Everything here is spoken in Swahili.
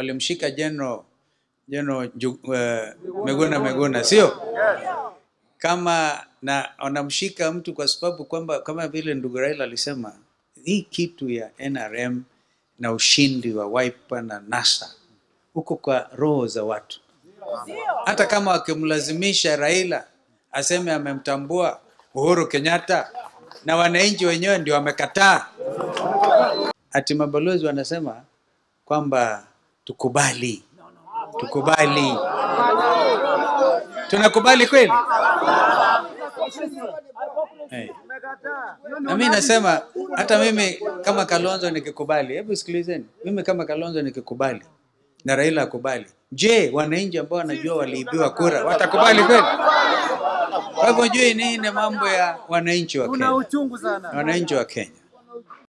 walimshika General General uh, Meguna Meguna, sio kama na wanamshika mtu kwa sababu kwamba kama vile ndugu Raila alisema hii kitu ya NRM na ushindi wa Wiper na NASA huko kwa roho za watu. Hata kama wakimlazimisha Raila aseme amemtambua Uhuru Kenyatta na wananchi wenyewe ndio wamekataa, ati mabalozi wanasema kwamba tukubali, tukubali. Tunakubali kweli? Hey. Na mimi nasema hata mimi kama Kalonzo nikikubali, hebu sikilizeni, mimi kama Kalonzo nikikubali na Raila akubali, je, wananchi ambao wanajua waliibiwa kura watakubali kweli? Kwa hivyo jui nini mambo ya wananchi wa Kenya, wananchi wa Kenya,